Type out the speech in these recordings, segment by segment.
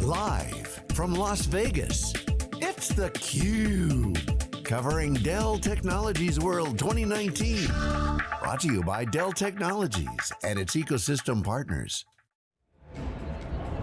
Live from Las Vegas, it's theCUBE. Covering Dell Technologies World 2019. Brought to you by Dell Technologies and its ecosystem partners.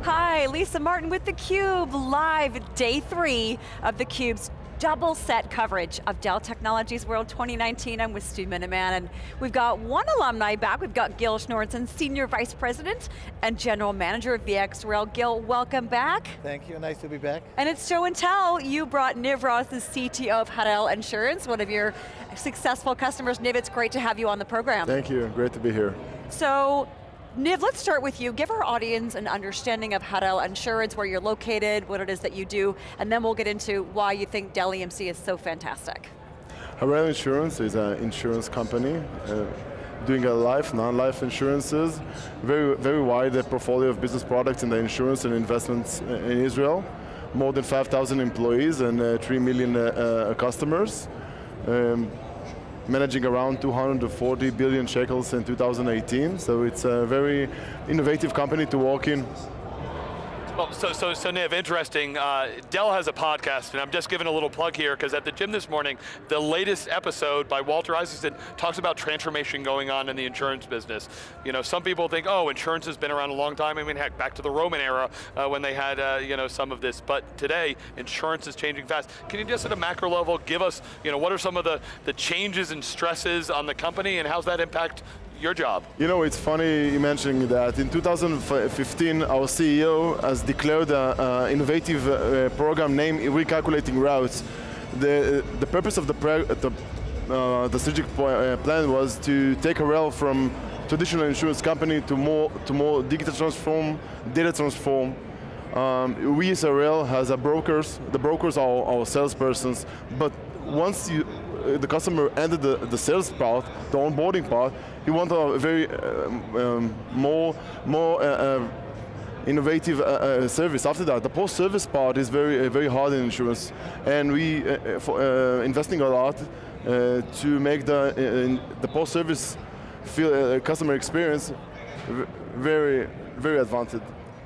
Hi, Lisa Martin with theCUBE, live day three of theCUBE's double set coverage of Dell Technologies World 2019. I'm with Stu Miniman, and we've got one alumni back. We've got Gil Shneorson, Senior Vice President and General Manager of VxRail. Gil, welcome back. Thank you, nice to be back. And it's show and tell. You brought Niv Ross, the CTO of Harel Insurance, one of your successful customers. Niv, it's great to have you on the program. Thank you, great to be here. So, Niv, let's start with you. Give our audience an understanding of Harel Insurance, where you're located, what it is that you do, and then we'll get into why you think Dell EMC is so fantastic. Harel Insurance is an insurance company uh, doing a life, non-life insurances, very, very wide portfolio of business products in the insurance and investments in Israel. More than 5,000 employees and uh, 3 million uh, uh customers. Um, managing around 240 billion shekels in 2018, so it's a very innovative company to work in. Well, so, so, so Niv, interesting. Uh, Dell has a podcast, and I'm just giving a little plug here, because at the gym this morning, the latest episode by Walter Isaacson talks about transformation going on in the insurance business. You know, some people think, oh, insurance has been around a long time. I mean, heck, back to the Roman era uh, when they had, uh, you know, some of this. But today, insurance is changing fast. Can you just at a macro level give us, you know, what are some of the, the changes and stresses on the company, and how's that impact your job? You know, it's funny you mentioning that. In 2015, our CEO has declared an innovative uh, program named Recalculating Routes. The, the purpose of the, the, uh, the strategic uh, plan was to take Harel from traditional insurance company to more, to more digital transform, data transform, um, we as Harel has a brokers, the brokers are our salespersons, but once you, the customer ended the, the sales part, the onboarding part, he want a very um, um, more, more uh, uh, innovative uh, uh, service. After that, the post-service part is very, uh, very hard in insurance, and we for, investing a lot to make the the post-service feel customer experience very, very advanced.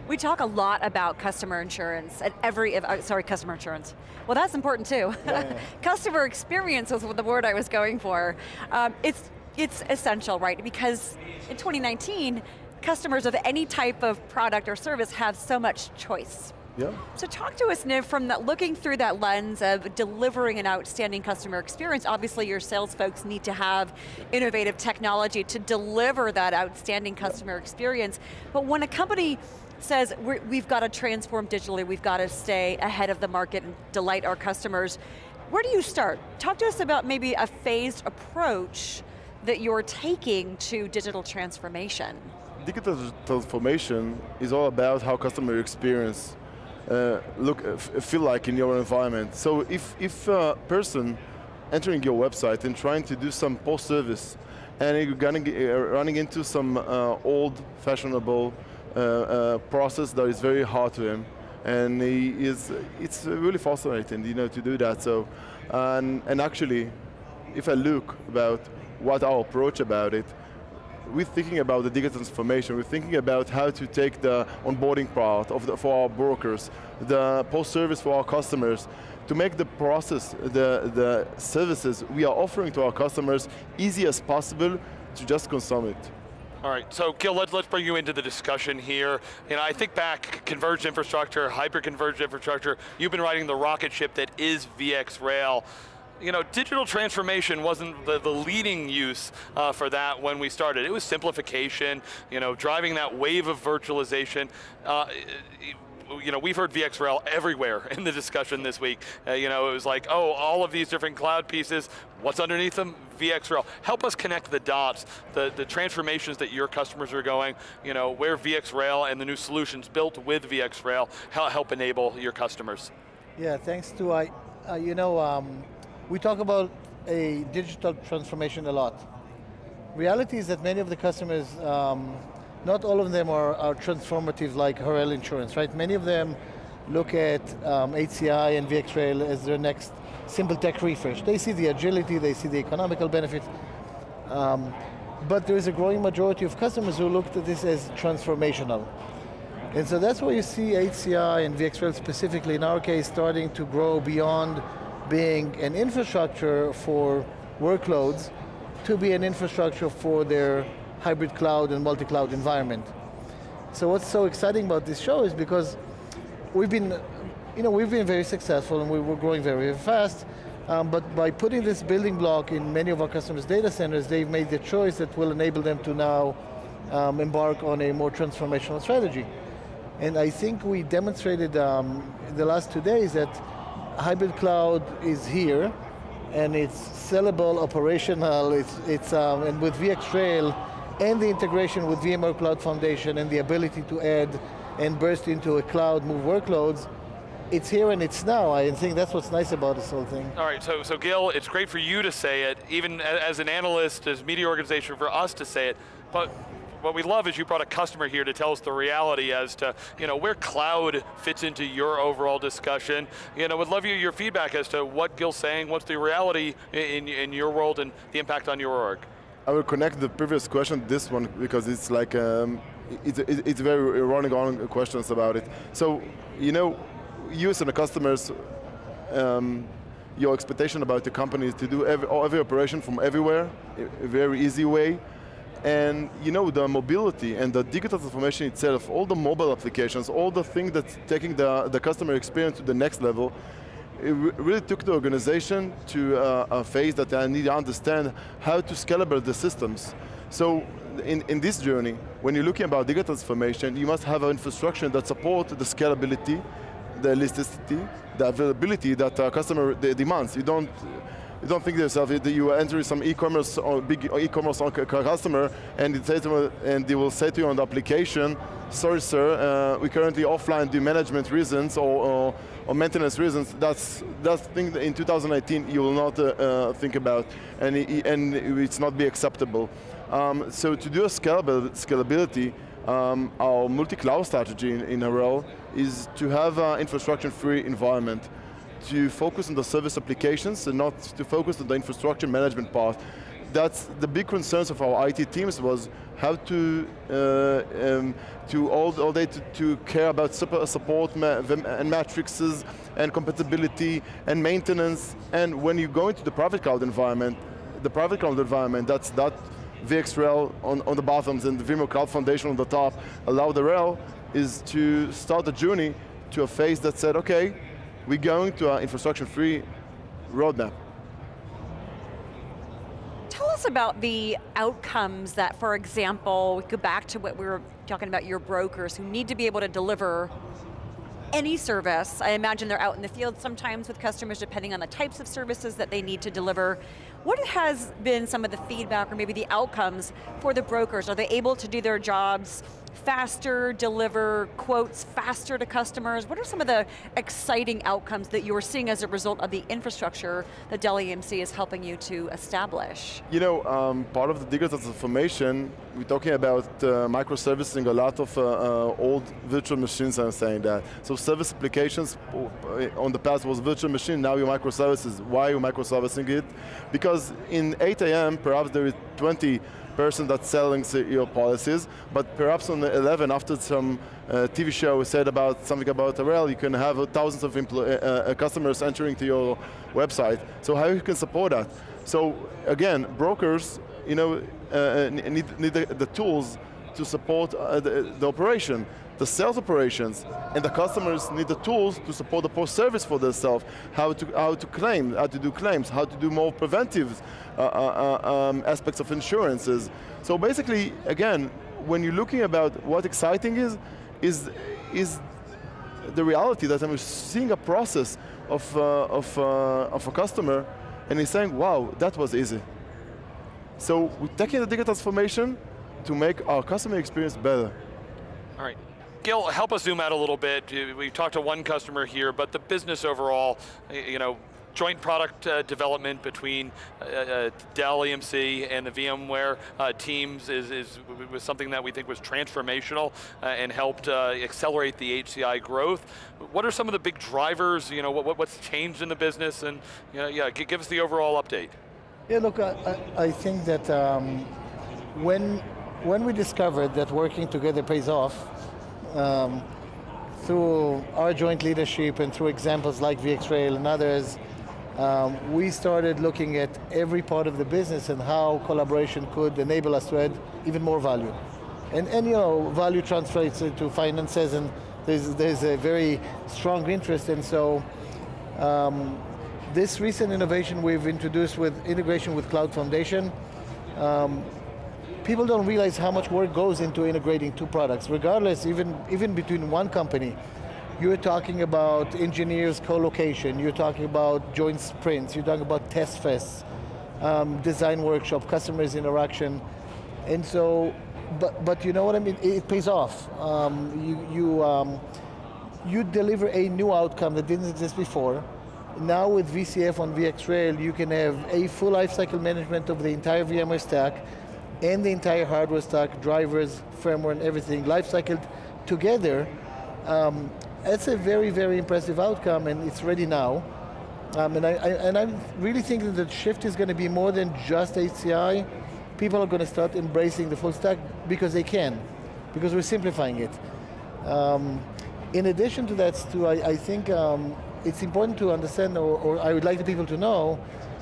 We talk a lot about customer insurance at every, uh, sorry, customer insurance. Well, that's important too. Yeah. customer experience was the word I was going for. Um, it's, it's essential, right? Because in 2019, customers of any type of product or service have so much choice. Yeah. So talk to us, Niv, from that, looking through that lens of delivering an outstanding customer experience. Obviously, your sales folks need to have innovative technology to deliver that outstanding customer experience. But when a company says we have got to transform digitally, we've got to stay ahead of the market and delight our customers. Where do you start? Talk to us about maybe a phased approach that you're taking to digital transformation. Digital transformation is all about how customer experience uh, look, uh, feel like in your environment. So if, if a person entering your website and trying to do some post-service and you're uh, running into some uh, old fashionable process that is very hard to him. And he is, it's really fascinating you know, to do that. So, and, and actually, if I look about what our approach about it, we're thinking about the digital transformation. We're thinking about how to take the onboarding part of the, for our brokers, the post-service for our customers, to make the process, the, the services we are offering to our customers easy as possible to just consume it. All right, so Gil, let's, let's bring you into the discussion here. You know, I think back, converged infrastructure, hyper-converged infrastructure, you've been riding the rocket ship that is VxRail you know, digital transformation wasn't the, the leading use uh, for that when we started. It was simplification, you know, driving that wave of virtualization. Uh, you know, we've heard VxRail everywhere in the discussion this week. Uh, you know, it was like, oh, all of these different cloud pieces, what's underneath them? VxRail. Help us connect the dots, the, the transformations that your customers are going, you know, where VxRail and the new solutions built with VxRail help, enable your customers. Yeah, thanks to, uh, uh, you know, um, we talk about a digital transformation a lot. Reality is that many of the customers um, not all of them are, are transformative like Harel Insurance, right? Many of them look at um, HCI and VxRail as their next simple tech refresh. They see the agility, they see the economical benefit, um, but there is a growing majority of customers who looked at this as transformational. And so that's why you see HCI and VxRail specifically, in our case, starting to grow beyond being an infrastructure for workloads to be an infrastructure for their hybrid cloud and multi-cloud environment. So what's so exciting about this show is because we've been, you know, we've been very successful and we were growing very, fast, um, but by putting this building block in many of our customers' data centers, they've made the choice that will enable them to now um, embark on a more transformational strategy. And I think we demonstrated um, the last two days that hybrid cloud is here, and it's sellable, operational, it's, it's um, and with VxRail, and the integration with VMware Cloud Foundation and the ability to add and burst into a cloud, move workloads, it's here and it's now. I think that's what's nice about this whole thing. All right, so, so Gil, it's great for you to say it, even as an analyst, as media organization, for us to say it, but what we love is you brought a customer here to tell us the reality as to you know, where cloud fits into your overall discussion. You know, would love your, your feedback as to what Gil's saying, what's the reality in, in your world and the impact on your org. I will connect the previous question this one because it's like, um, it's, it's very running on questions about it. So, you know, you as the customers, um, your expectation about the company is to do every, every operation from everywhere, a very easy way, and you know, the mobility and the digital transformation itself, all the mobile applications, all the things that's taking the, the customer experience to the next level, it really took the organization to uh, a phase that I need to understand how to scalable the systems. So in, in this journey, when you're looking about digital transformation, you must have an infrastructure that supports the scalability, the elasticity, the availability that a customer demands. You don't you don't think to yourself that you enter some e-commerce or big e-commerce customer and, it and they will say to you on the application, sorry sir, uh, we currently offline due management reasons or, or, or, maintenance reasons. That's that's thing that in 2019 you will not uh, uh, think about and, and it's not be acceptable. Um, so to do a scalable, scalability, um, our multi-cloud strategy in, in row is to have an infrastructure-free environment to focus on the service applications and not to focus on the infrastructure management part. That's the big concerns of our IT teams was how to uh, um, to all, all day to, to care about support and matrices and compatibility and maintenance. And when you go into the private cloud environment, the private cloud environment, that's that VxRail on, on the bottoms and the VMware Cloud Foundation on the top, allow the rail is to start a journey to a phase that said, okay, we're going to our infrastructure-free roadmap. Tell us about the outcomes that, for example, we go back to what we were talking about your brokers who need to be able to deliver any service. I imagine they're out in the field sometimes with customers depending on the types of services that they need to deliver. What has been some of the feedback or maybe the outcomes for the brokers? Are they able to do their jobs faster, deliver quotes faster to customers? What are some of the exciting outcomes that you're seeing as a result of the infrastructure that Dell EMC is helping you to establish? You know, um, part of the digital transformation, we're talking about uh, microservicing a lot of uh, uh, old virtual machines, I'm saying that. So service applications uh, on the past was virtual machine, now you're microservices. Why are you microservicing it? Because in 8 a.m., perhaps there is 20 person that's selling your policies, but perhaps on the 11, after some uh, TV show said about something about Harel, you can have thousands of uh, uh, customers entering to your website. So how you can support that? So again, brokers, you know, uh, uh need, need the, the, tools to support uh, the, the operation the sales operations and the customers need the tools to support the post-service for themselves, how to, how to claim, how to do claims, how to do more preventive uh, uh, uh, um, aspects of insurances. So basically, again, when you're looking about what exciting is, is, is the reality that I'm seeing a process of, uh, of, uh, of a customer and he's saying, wow, that was easy. So we're taking the digital transformation to make our customer experience better. All right, Gil, help us zoom out a little bit. We've talked to one customer here, but the business overall, you know, joint product uh, development between uh, uh Dell EMC and the VMware uh, teams is, is, was something that we think was transformational uh, and helped uh, accelerate the HCI growth. What are some of the big drivers? You know, what, what's changed in the business? And you know, yeah, give us the overall update. Yeah, look, I, I think that um, when when we discovered that working together pays off, um, through our joint leadership and through examples like VxRail and others, um, we started looking at every part of the business and how collaboration could enable us to add even more value. And, and you know, value translates into finances and there's, there's a very strong interest and so um, this recent innovation we've introduced with integration with Cloud Foundation, um, people don't realize how much work goes into integrating two products, regardless, even, even between one company. You're talking about engineers co-location, you're talking about joint sprints, you're talking about test fests, um, design workshop, customers interaction, and so, but, but you know what I mean, it, it pays off. Um, you, you, um, you deliver a new outcome that didn't exist before, now with VCF on VxRail, you can have a full lifecycle management of the entire VMware stack and the entire hardware stack, drivers, firmware, and everything, lifecycle together. Um, it's a very, very impressive outcome, and it's ready now. Um, and, I, I, and I'm really thinking that the shift is going to be more than just HCI. People are going to start embracing the full stack because they can, because we're simplifying it. Um, in addition to that, Stu, I, I think um, it's important to understand, or, or, I would like the people to know,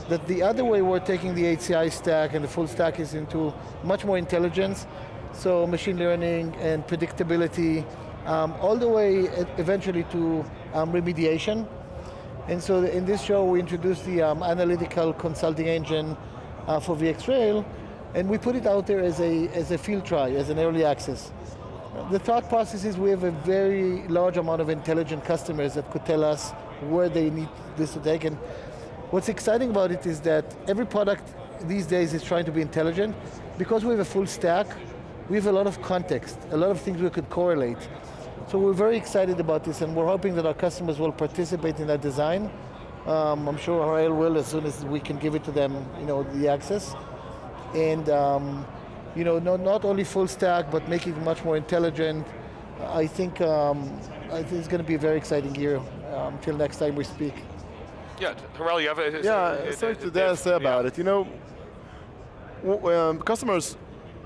that the other way we're taking the HCI stack and the full stack is into much more intelligence, so machine learning and predictability, um, all the way eventually to um, remediation. And so in this show we introduced the um, analytical consulting engine uh, for VxRail, and we put it out there as a, as a field try, as an early access. The thought process is we have a very large amount of intelligent customers that could tell us where they need this to take. And what's exciting about it is that every product these days is trying to be intelligent. Because we have a full stack, we have a lot of context, a lot of things we could correlate. So we're very excited about this and we're hoping that our customers will participate in that design. Um, I'm sure Harel will as soon as we can give it to them, you know, the access. And um, you know, not, not only full stack, but making it much more intelligent. I think, um, I think it's going to be a very exciting year um, till next time we speak. Yeah, Harel, you have a... Yeah, sorry to dare say about yeah. it. You know, um, customers,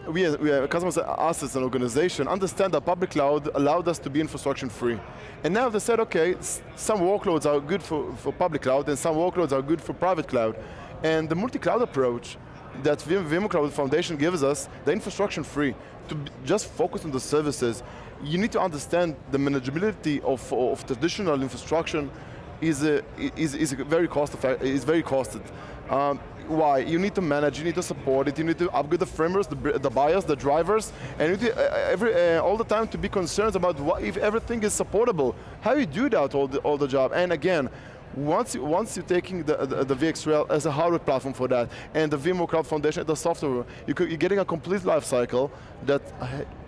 we, we customers us as an organization understand that public cloud allowed us to be infrastructure free. And now they said, okay, some workloads are good for, for public cloud and some workloads are good for private cloud. And the multi-cloud approach that VMware Cloud Foundation gives us, the infrastructure free, to just focus on the services you need to understand the manageability of, of traditional infrastructure is, a, is, is very cost effective, is very costed. Um, why? You need to manage, you need to support it, you need to upgrade the frameworks, the, the BIOS, the drivers, and to, uh, every, uh, all the time to be concerned about what, if everything is supportable. How you do that all the, all the job? And again, once, you, once you're taking the, the, the VxRail as a hardware platform for that, and the VMware Cloud Foundation as a software, you you're getting a complete life cycle that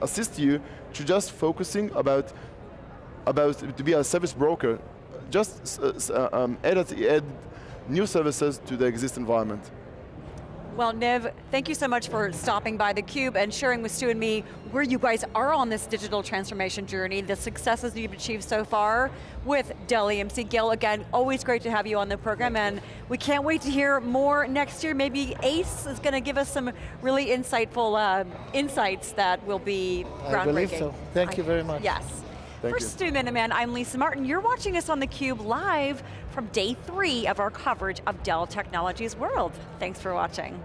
assists you to just focusing about, about to be a service broker. Just uh, um, add, add new services to the existing environment. Well, Niv, thank you so much for stopping by theCUBE and sharing with Stu and me where you guys are on this digital transformation journey, the successes you've achieved so far with Dell EMC. Gil, again, always great to have you on the program and we can't wait to hear more next year. Maybe ACE is going to give us some really insightful uh, insights that will be groundbreaking. I believe so. Thank you very much. Yes. Thank For you. Stu Miniman, I'm Lisa Martin. You're watching us on theCUBE live from day three of our coverage of Dell Technologies World. Thanks for watching.